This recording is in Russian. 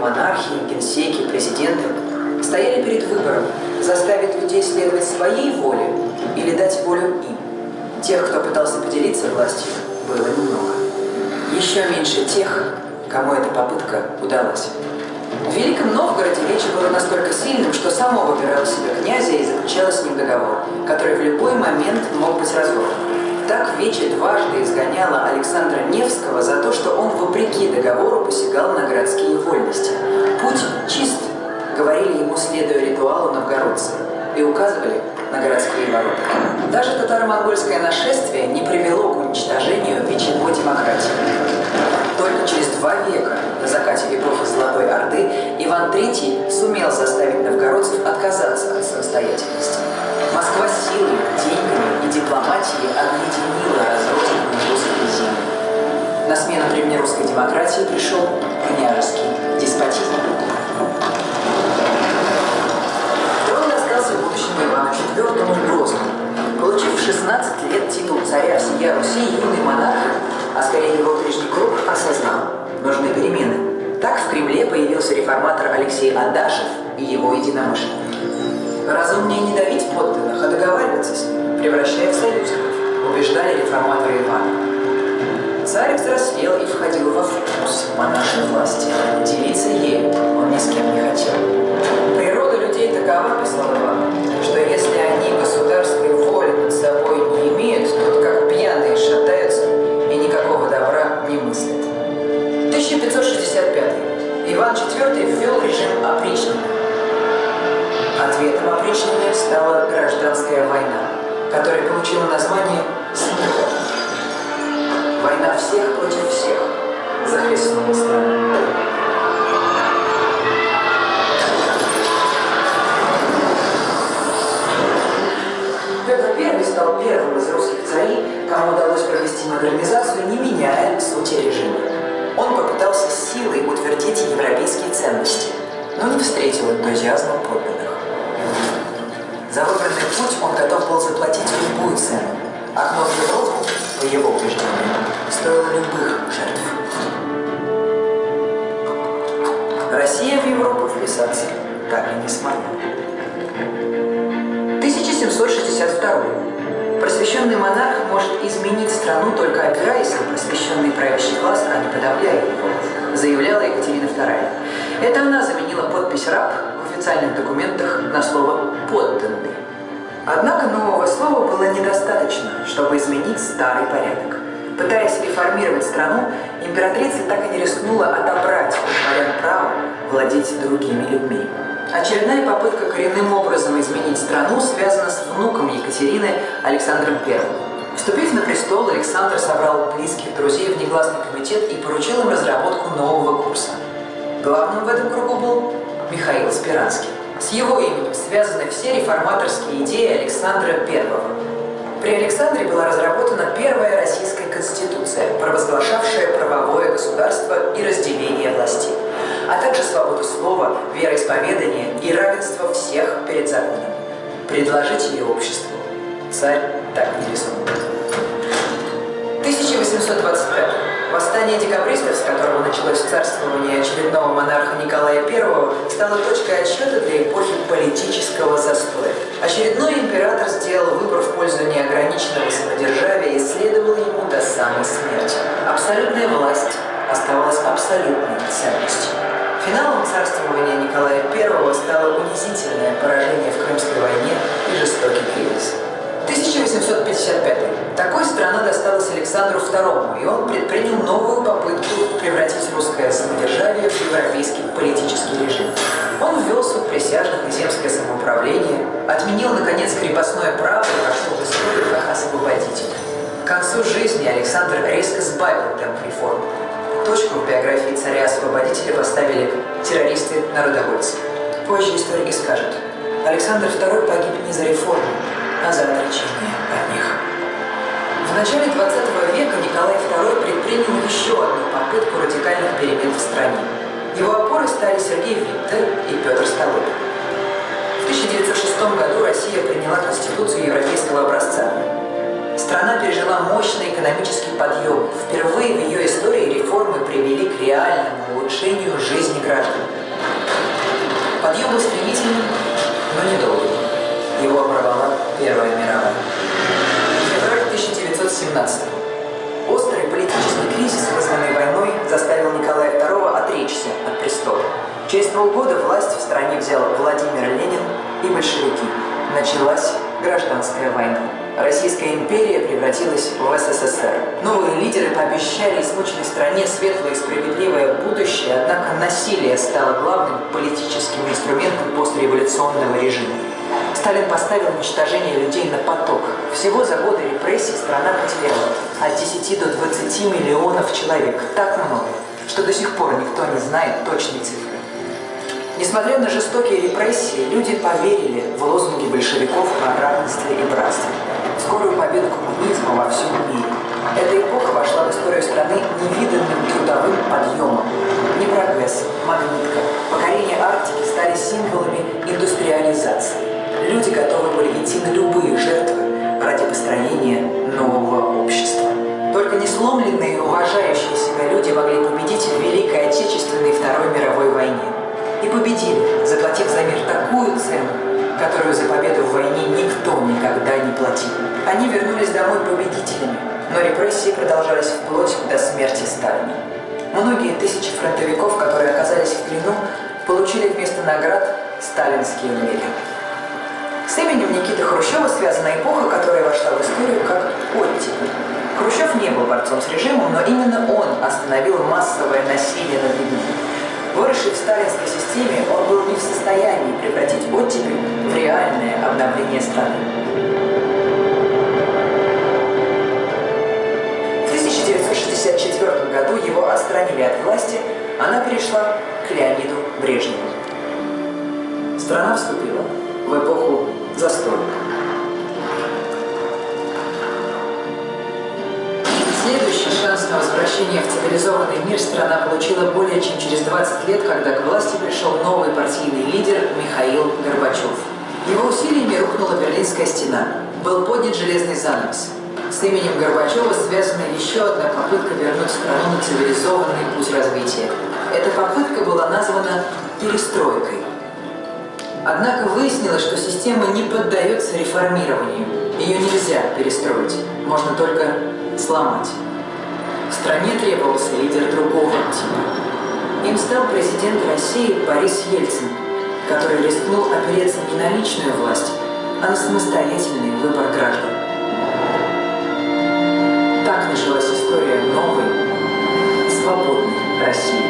монархи, генсеки, президенты стояли перед выбором заставить людей следовать своей воле или дать волю им. Тех, кто пытался поделиться властью, было немного. Еще меньше тех, кому эта попытка удалась. В Великом Новгороде Вече было настолько сильным, что само выбирало себе князя и заключало с ним договор, который в любой момент мог быть разорван. Так Вече дважды изгоняла Александра Невского за то, что он, вопреки договору, посягал на городские вольности. Путь чист, говорили ему, следуя ритуалу новгородцы, и указывали на городские ворота. Даже татаро-монгольское нашествие не привело к уничтожению вечевой демократии. Только через два века, на закате эпохи Золотой Орды, Иван III сумел заставить новгородцев отказаться от самостоятельности. Москва силой, деньгами и дипломатией объединила разрозненные русские земли. На смену древнерусской демократии пришел княжеский деспотизм. Адашев и его единомышленники. Разумнее не давить подданных, а договариваться с ними, превращая в союзников, убеждали реформаторы Ивана. Царь взрослел и входил во вкус монаршей власти. Делиться ею он ни с кем не хотел. Стала гражданская война, которая получила название «Смута». Война всех против всех захлестнула страну. Петр I стал первым из русских царей, кому удалось провести модернизацию, не меняя сути режима. Он попытался силой утвердить европейские ценности, но не встретил энтузиазма подданных. Был заплатить любую цену. Окно в Европу, по его убеждению, стоило любых жертв. Россия в Европу вписаться так и не смогла. 1762. Просвещенный монарх может изменить страну, только опираясь на просвещенный правящий класс, а не подавляя его, заявляла Екатерина II. Это она заменила подпись «раб» в официальных документах на слово «подданный». Однако слова было недостаточно, чтобы изменить старый порядок. Пытаясь реформировать страну, императрица так и не рискнула отобрать у дворян право владеть другими людьми. Очередная попытка коренным образом изменить страну связана с внуком Екатерины Александром I. Вступив на престол, Александр собрал близких друзей в негласный комитет и поручил им разработку нового курса. Главным в этом кругу был Михаил Спиранский. С его именем связаны все реформаторские идеи Александра I. При Александре была разработана первая российская конституция, провозглашавшая правовое государство и разделение властей а также свободу слова, вероисповедания и равенство всех перед законом. Предложить ее обществу царь так не рискнул. Восстание декабристов, с которого началось царствование очередного монарха Николая I, стало точкой отсчета для эпохи политического застоя. Очередной император сделал выбор в пользу неограниченного самодержавия и следовал ему до самой смерти. Абсолютная власть оставалась абсолютной ценностью. Финалом царствования Николая I стало унизительное поражение в Крымской войне и жестокий кризис. 1855. Такой страна досталась Александру II, и он предпринял новую попытку превратить русское самодержавие в европейский политический режим. Он ввел суд присяжных и земское самоуправление, отменил, наконец, крепостное право и вошел в историю как освободитель. К концу жизни Александр резко сбавил темп реформ. Точку в биографии царя-освободителя поставили террористы-народовольцы. Позже историки скажут, Александр II погиб не за реформу, а за отречение от них. В начале 20 века Николай II предпринял еще одну попытку радикальных перемен в стране. Его опорой стали Сергей Виттер и Петр Столыпин. В 1906 году Россия приняла Конституцию европейского образца, Страна пережила мощный экономический подъем. Впервые в ее истории реформы привели к реальному улучшению жизни граждан. Подъем был стремительным, но недолгим. Его оборвала Первая мировая. 1917 Острый политический кризис, вызванный войной, заставил Николая II отречься от престола. Через полгода власть в стране взял Владимир Ленин и большевики. Началась гражданская война. Российская империя превратилась в СССР. Новые лидеры пообещали измученной стране светлое и справедливое будущее, однако насилие стало главным политическим инструментом постреволюционного режима. Сталин поставил уничтожение людей на поток. Всего за годы репрессий страна потеряла от 10 до 20 миллионов человек. Так много, что до сих пор никто не знает точной цифры. Несмотря на жестокие репрессии, люди поверили в лозунги большевиков о равенстве и братстве. Скорую победу коммунизма во всем мире. Эта эпоха вошла в историю страны невиданным трудовым подъемом. Не прогресс, И победили, заплатив за мир такую цену, которую за победу в войне никто никогда не платил. Они вернулись домой победителями, но репрессии продолжались вплоть до смерти Сталина. Многие тысячи фронтовиков, которые оказались в плену, получили вместо наград сталинские медали. С именем Никиты Хрущева связана эпоха, которая вошла в историю как оттепель. Хрущев не был борцом с режимом, но именно он остановил массовое насилие над людьми. Выросший в сталинской системе, он был не в состоянии превратить оттепель в реальное обновление страны. В 1964 году его отстранили от власти, она перешла к Леониду Брежневу. Страна вступила в эпоху застой. Возвращение в цивилизованный мир страна получила более чем через 20 лет, когда к власти пришел новый партийный лидер Михаил Горбачев. Его усилиями рухнула Берлинская стена. Был поднят железный занавес. С именем Горбачева связана еще одна попытка вернуть страну на цивилизованный путь развития. Эта попытка была названа перестройкой. Однако выяснилось, что система не поддается реформированию. Ее нельзя перестроить, можно только сломать. Стране требовался лидер другого типа. Им стал президент России Борис Ельцин, который рискнул опереться не на личную власть, а на самостоятельный выбор граждан. Так началась история новой, свободной России.